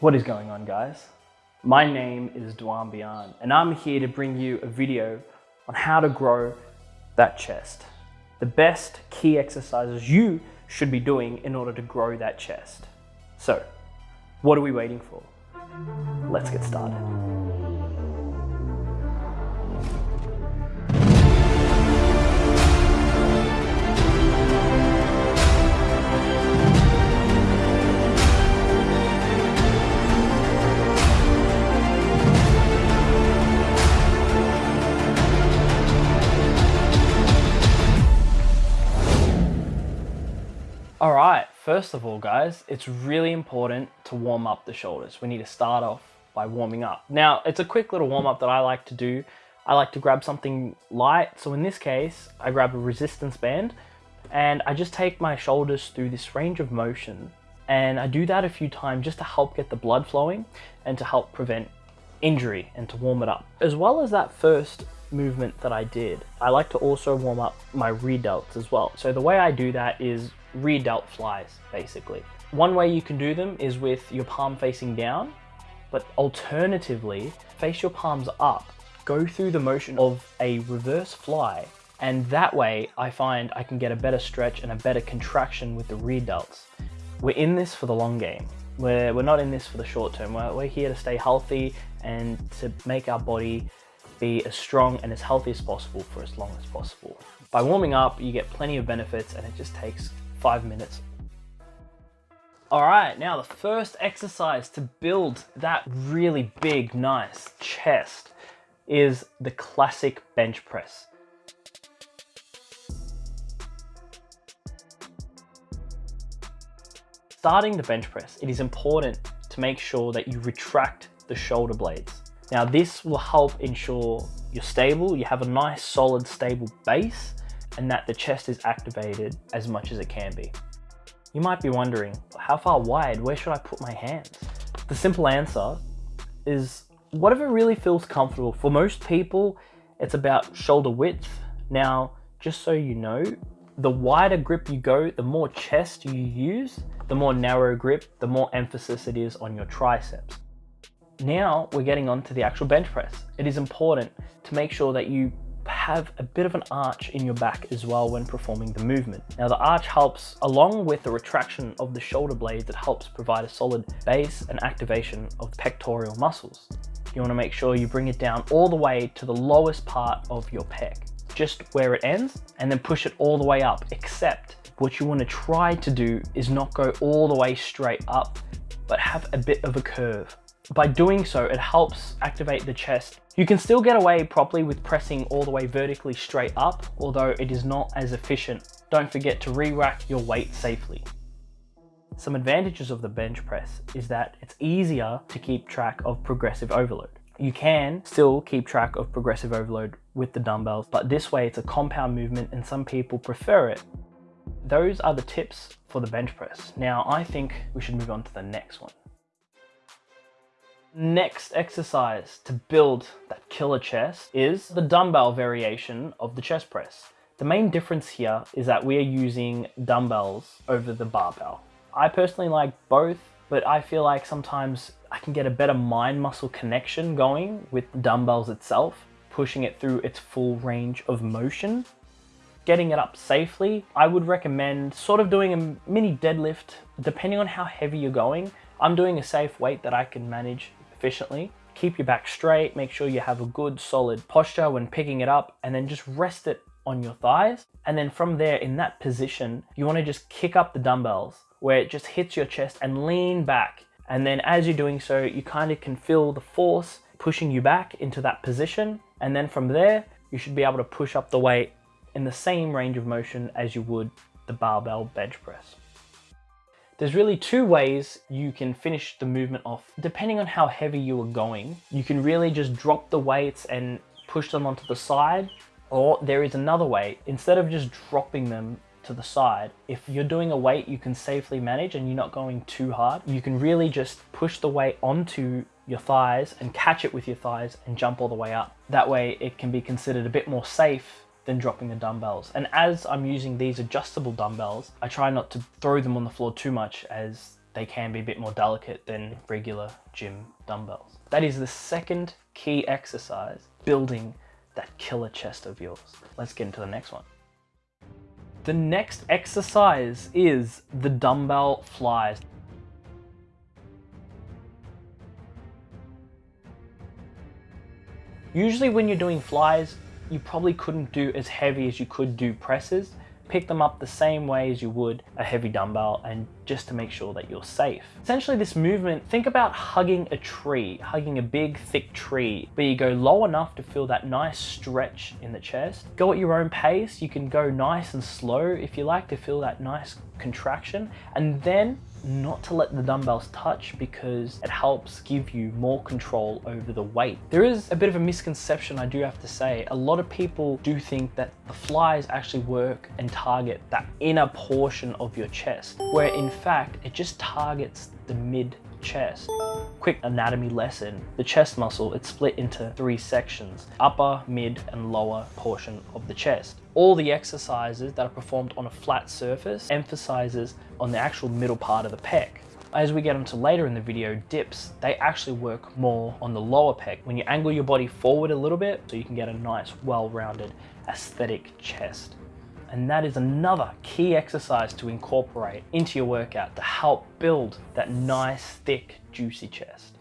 What is going on guys? My name is Duan Bian and I'm here to bring you a video on how to grow that chest. The best key exercises you should be doing in order to grow that chest. So, what are we waiting for? Let's get started. All right, first of all, guys, it's really important to warm up the shoulders. We need to start off by warming up. Now, it's a quick little warm up that I like to do. I like to grab something light. So in this case, I grab a resistance band and I just take my shoulders through this range of motion. And I do that a few times just to help get the blood flowing and to help prevent injury and to warm it up. As well as that first movement that I did, I like to also warm up my rear delts as well. So the way I do that is rear delt flies, basically. One way you can do them is with your palm facing down, but alternatively, face your palms up, go through the motion of a reverse fly, and that way I find I can get a better stretch and a better contraction with the rear delts. We're in this for the long game. We're, we're not in this for the short term. We're, we're here to stay healthy and to make our body be as strong and as healthy as possible for as long as possible. By warming up, you get plenty of benefits and it just takes five minutes. All right, now the first exercise to build that really big, nice chest is the classic bench press. Starting the bench press, it is important to make sure that you retract the shoulder blades. Now this will help ensure you're stable, you have a nice solid stable base and that the chest is activated as much as it can be. You might be wondering, how far wide, where should I put my hands? The simple answer is whatever really feels comfortable. For most people, it's about shoulder width. Now, just so you know, the wider grip you go, the more chest you use, the more narrow grip, the more emphasis it is on your triceps. Now we're getting on to the actual bench press. It is important to make sure that you have a bit of an arch in your back as well when performing the movement. Now the arch helps, along with the retraction of the shoulder blades, it helps provide a solid base and activation of pectoral muscles. You want to make sure you bring it down all the way to the lowest part of your pec, just where it ends, and then push it all the way up, except what you want to try to do is not go all the way straight up, but have a bit of a curve. By doing so, it helps activate the chest. You can still get away properly with pressing all the way vertically straight up, although it is not as efficient. Don't forget to re-rack your weight safely. Some advantages of the bench press is that it's easier to keep track of progressive overload. You can still keep track of progressive overload with the dumbbells, but this way it's a compound movement and some people prefer it. Those are the tips for the bench press. Now I think we should move on to the next one. Next exercise to build that killer chest is the dumbbell variation of the chest press. The main difference here is that we are using dumbbells over the barbell. I personally like both, but I feel like sometimes I can get a better mind muscle connection going with dumbbells itself, pushing it through its full range of motion. Getting it up safely, I would recommend sort of doing a mini deadlift, depending on how heavy you're going. I'm doing a safe weight that I can manage efficiently. Keep your back straight, make sure you have a good solid posture when picking it up and then just rest it on your thighs. And then from there, in that position, you wanna just kick up the dumbbells where it just hits your chest and lean back. And then as you're doing so, you kind of can feel the force pushing you back into that position. And then from there, you should be able to push up the weight in the same range of motion as you would the barbell bench press. There's really two ways you can finish the movement off. Depending on how heavy you are going, you can really just drop the weights and push them onto the side. Or there is another way, instead of just dropping them to the side, if you're doing a weight you can safely manage and you're not going too hard, you can really just push the weight onto your thighs and catch it with your thighs and jump all the way up. That way it can be considered a bit more safe than dropping the dumbbells. And as I'm using these adjustable dumbbells, I try not to throw them on the floor too much as they can be a bit more delicate than regular gym dumbbells. That is the second key exercise, building that killer chest of yours. Let's get into the next one. The next exercise is the dumbbell flies. Usually when you're doing flies, you probably couldn't do as heavy as you could do presses pick them up the same way as you would a heavy dumbbell and just to make sure that you're safe. Essentially this movement, think about hugging a tree, hugging a big thick tree, but you go low enough to feel that nice stretch in the chest. Go at your own pace, you can go nice and slow if you like to feel that nice contraction and then not to let the dumbbells touch because it helps give you more control over the weight. There is a bit of a misconception I do have to say. A lot of people do think that the flies actually work and target that inner portion of your chest, where in fact it just targets the mid chest. Quick anatomy lesson, the chest muscle, it's split into three sections, upper, mid, and lower portion of the chest. All the exercises that are performed on a flat surface emphasizes on the actual middle part of the pec. As we get into later in the video, dips, they actually work more on the lower pec when you angle your body forward a little bit so you can get a nice, well-rounded aesthetic chest. And that is another key exercise to incorporate into your workout to help build that nice, thick, juicy chest.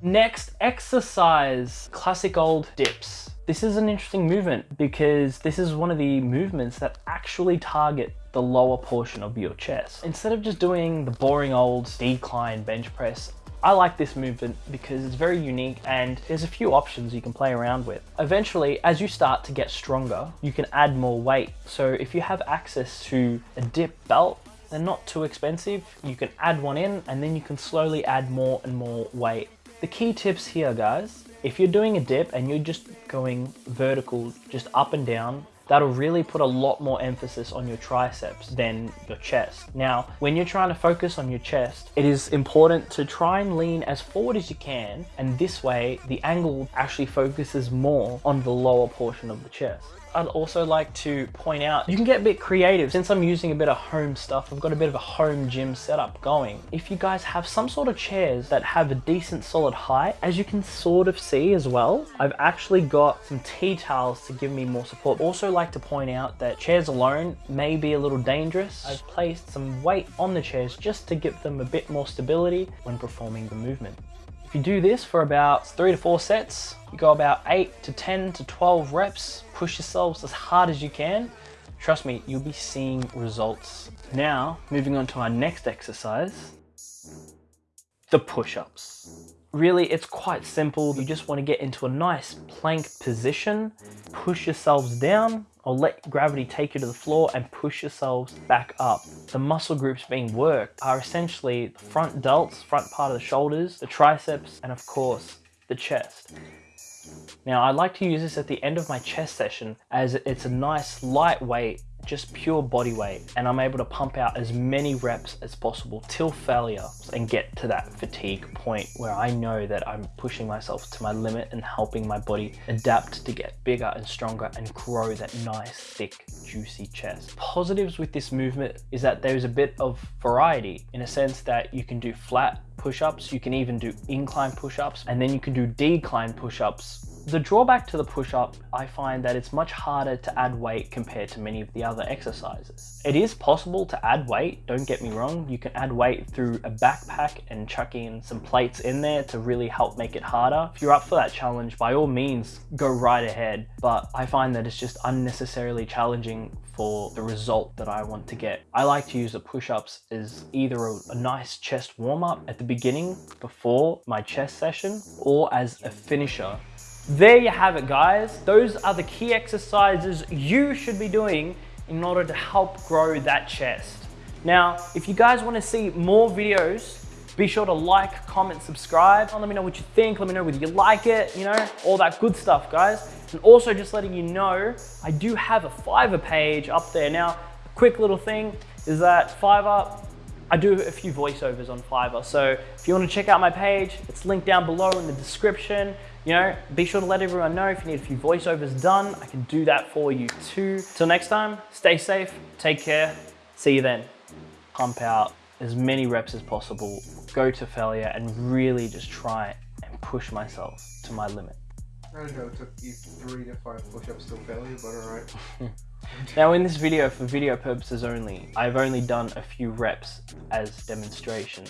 Next exercise, classic old dips. This is an interesting movement because this is one of the movements that actually target the lower portion of your chest. Instead of just doing the boring old decline bench press, I like this movement because it's very unique and there's a few options you can play around with. Eventually, as you start to get stronger, you can add more weight. So if you have access to a dip belt, they're not too expensive. You can add one in and then you can slowly add more and more weight. The key tips here, guys, if you're doing a dip and you're just going vertical, just up and down, that'll really put a lot more emphasis on your triceps than your chest. Now, when you're trying to focus on your chest, it is important to try and lean as forward as you can, and this way the angle actually focuses more on the lower portion of the chest. I'd also like to point out, you can get a bit creative. Since I'm using a bit of home stuff, I've got a bit of a home gym setup going. If you guys have some sort of chairs that have a decent solid height, as you can sort of see as well, I've actually got some tea towels to give me more support. Also like to point out that chairs alone may be a little dangerous. I've placed some weight on the chairs just to give them a bit more stability when performing the movement. If you do this for about three to four sets, you go about eight to 10 to 12 reps, push yourselves as hard as you can. Trust me, you'll be seeing results. Now, moving on to our next exercise, the push-ups. Really, it's quite simple. You just want to get into a nice plank position, push yourselves down, or let gravity take you to the floor and push yourselves back up. The muscle groups being worked are essentially the front delts, front part of the shoulders, the triceps, and of course, the chest. Now I like to use this at the end of my chest session as it's a nice lightweight just pure body weight and I'm able to pump out as many reps as possible till failure and get to that fatigue point where I know that I'm pushing myself to my limit and helping my body adapt to get bigger and stronger and grow that nice thick juicy chest. Positives with this movement is that there's a bit of variety in a sense that you can do flat push-ups, you can even do incline push-ups, and then you can do decline push-ups the drawback to the push-up, I find that it's much harder to add weight compared to many of the other exercises. It is possible to add weight, don't get me wrong. You can add weight through a backpack and chuck in some plates in there to really help make it harder. If you're up for that challenge, by all means, go right ahead. But I find that it's just unnecessarily challenging for the result that I want to get. I like to use the push-ups as either a, a nice chest warm-up at the beginning before my chest session or as a finisher there you have it guys. Those are the key exercises you should be doing in order to help grow that chest. Now, if you guys wanna see more videos, be sure to like, comment, subscribe. Let me know what you think. Let me know whether you like it, you know, all that good stuff, guys. And also just letting you know, I do have a Fiverr page up there. Now, a quick little thing is that Fiverr, I do a few voiceovers on Fiverr. So if you want to check out my page, it's linked down below in the description. You know, be sure to let everyone know if you need a few voiceovers done. I can do that for you too. Till next time, stay safe, take care. See you then. pump out as many reps as possible, go to failure, and really just try and push myself to my limit. I don't know, it took you three to five push-ups till failure, but alright. Now in this video, for video purposes only, I've only done a few reps as demonstration.